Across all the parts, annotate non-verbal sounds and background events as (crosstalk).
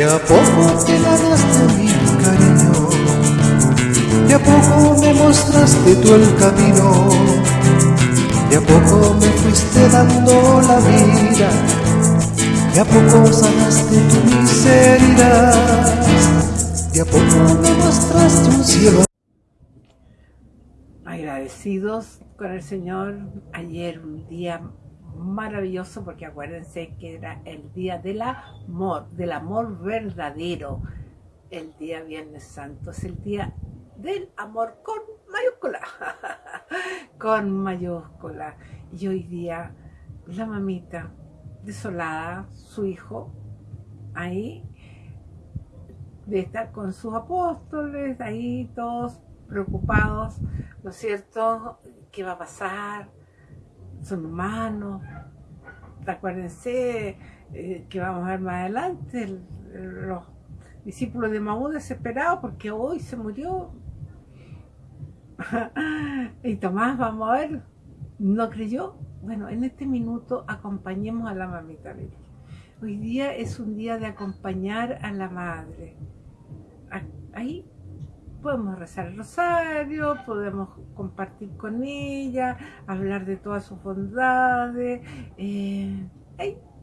De a poco te ganaste mi cariño, de a poco me mostraste tú el camino, de a poco me fuiste dando la vida, de a poco sanaste tu miseria, de a poco me mostraste un cielo. Agradecidos con el Señor, ayer un día maravilloso porque acuérdense que era el día del amor, del amor verdadero. El día Viernes Santo es el día del amor con mayúscula, (laughs) con mayúscula. Y hoy día la mamita desolada, su hijo, ahí, de estar con sus apóstoles, ahí todos preocupados, ¿no es cierto? ¿Qué va a pasar? Son humanos. Acuérdense eh, que vamos a ver más adelante los discípulos de Maú desesperados porque hoy se murió. (laughs) y Tomás, vamos a ver, no creyó. Bueno, en este minuto acompañemos a la mamita Hoy día es un día de acompañar a la madre. Ahí podemos rezar el rosario, podemos compartir con ella, hablar de todas sus bondades. Eh,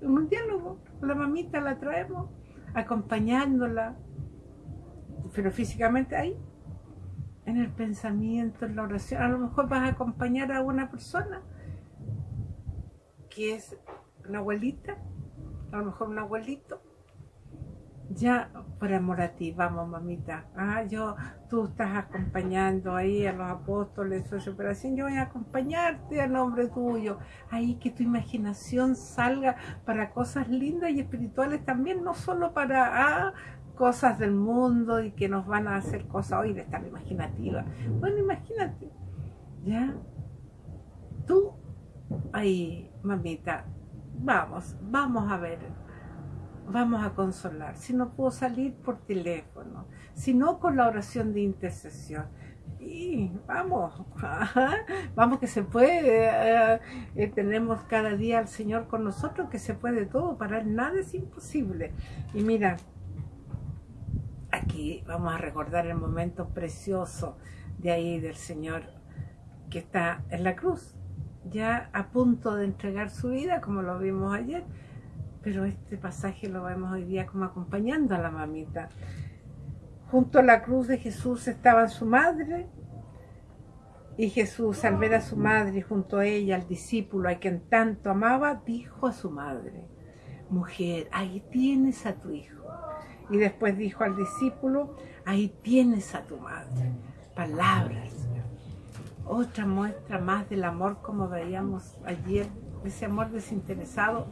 un diálogo, la mamita la traemos, acompañándola, pero físicamente ahí, en el pensamiento, en la oración. A lo mejor vas a acompañar a una persona que es una abuelita, a lo mejor un abuelito, ya por amor a ti, vamos mamita, ah, yo, tú estás acompañando ahí a los apóstoles, su operación, yo voy a acompañarte a nombre tuyo, ahí que tu imaginación salga para cosas lindas y espirituales también, no solo para ah, cosas del mundo y que nos van a hacer cosas. Hoy de estar imaginativa, bueno, imagínate, ya, tú, ahí, mamita, vamos, vamos a ver, vamos a consolar. Si no puedo salir por teléfono, si no con la oración de intercesión. Y vamos, (laughs) vamos que se puede, eh, eh, tenemos cada día al Señor con nosotros, que se puede todo, para Él nada es imposible. Y mira, aquí vamos a recordar el momento precioso de ahí del Señor que está en la cruz, ya a punto de entregar su vida, como lo vimos ayer, pero este pasaje lo vemos hoy día como acompañando a la mamita. Junto a la cruz de Jesús estaba su madre, y Jesús, al ver a su madre junto a ella, al discípulo a quien tanto amaba, dijo a su madre, mujer, ahí tienes a tu hijo. Y después dijo al discípulo, ahí tienes a tu madre. Palabras. Otra muestra más del amor como veíamos ayer, ese amor desinteresado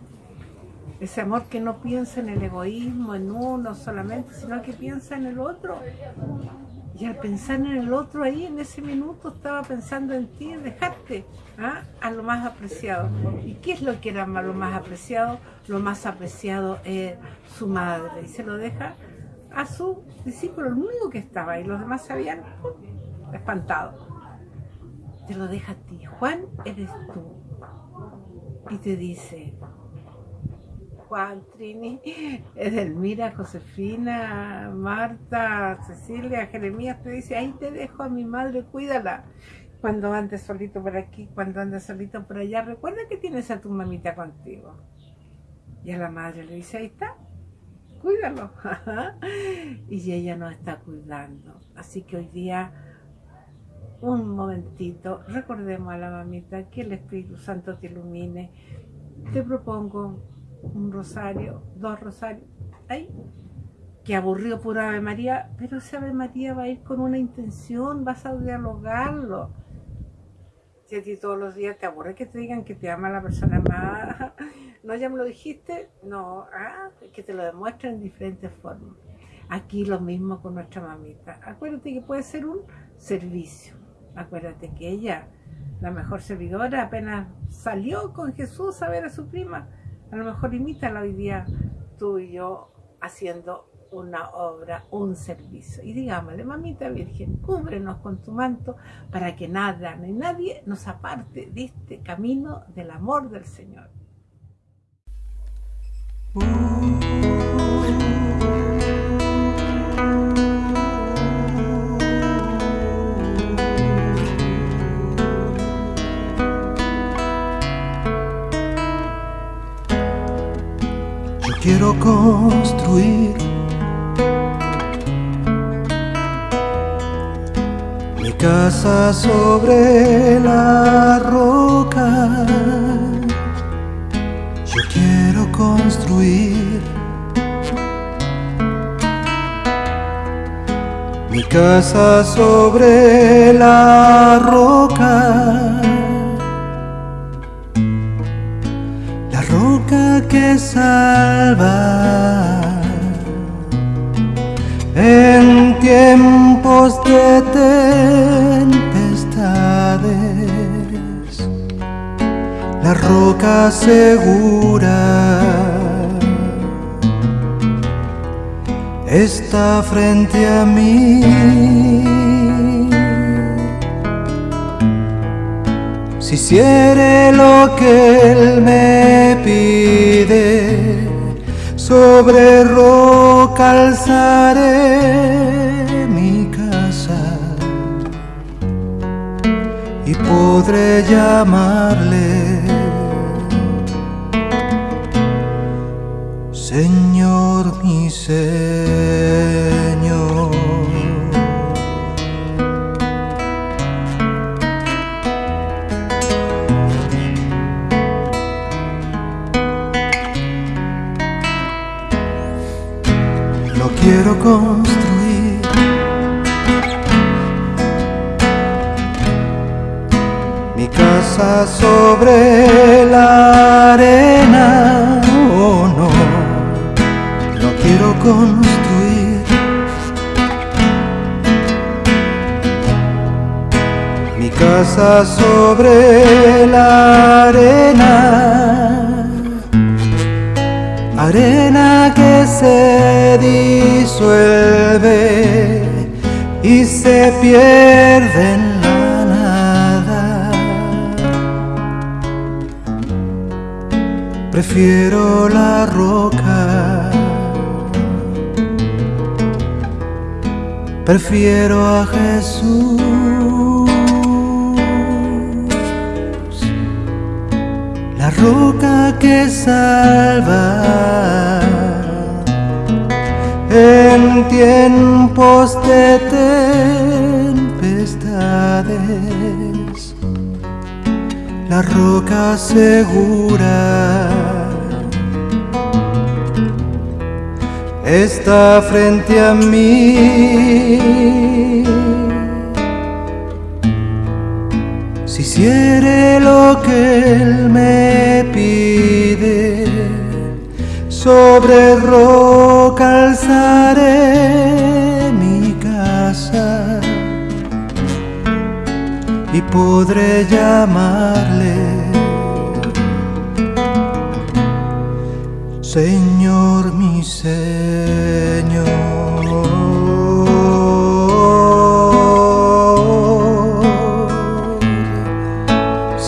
ese amor que no piensa en el egoísmo, en uno solamente, sino que piensa en el otro. Y al pensar en el otro ahí, en ese minuto, estaba pensando en ti, en dejarte ¿ah? a lo más apreciado. ¿Y qué es lo que era lo más apreciado? Lo más apreciado es su madre. Y se lo deja a su discípulo, el único que estaba ahí. Los demás se habían espantado. Te lo deja a ti. Juan, eres tú. Y te dice, Juan, Trini, (laughs) Edelmira, Josefina, Marta, Cecilia, Jeremías, te dice, ahí te dejo a mi madre, cuídala. Cuando andes solito por aquí, cuando andes solito por allá, recuerda que tienes a tu mamita contigo. Y a la madre le dice, ahí está, cuídalo. (laughs) y ella no está cuidando. Así que hoy día, un momentito, recordemos a la mamita, que el Espíritu Santo te ilumine. Te propongo un rosario, dos rosarios, ahí, que aburrió pura Ave María, pero esa Ave María va a ir con una intención, vas a dialogarlo. Si a ti todos los días te aburre que te digan que te ama la persona más, no ya me lo dijiste, no, ah, que te lo demuestren en diferentes formas. Aquí lo mismo con nuestra mamita. Acuérdate que puede ser un servicio. Acuérdate que ella, la mejor servidora, apenas salió con Jesús a ver a su prima a lo mejor imítala hoy día tú y yo haciendo una obra, un servicio. Y digámosle, mamita virgen, cúbrenos con tu manto para que nada ni nadie nos aparte de este camino del amor del Señor. Uh. Construir mi casa sobre la roca. Yo quiero construir mi casa sobre la roca. que salva roca segura está frente a mí. Si hiciere lo que Él me pide, sobre roca alzaré mi casa y podré llamarle Mi casa sobre la arena, oh no, no quiero construir. Mi casa sobre la arena arena que se disuelve y se pierde Prefiero la roca. Prefiero a Jesús. la roca que salva en tiempos de tempestades, la roca segura está frente a mí. Si hiciere lo que Él me pide, sobre roca mi casa y podré llamarle Señor mi Señor.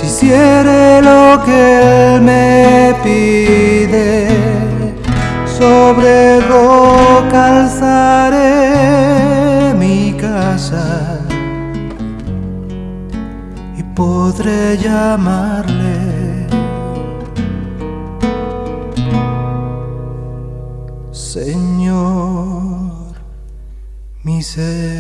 hiciere lo que Él me pide, sobre roca alzaré mi casa y podré llamarle. Señor, mi ser.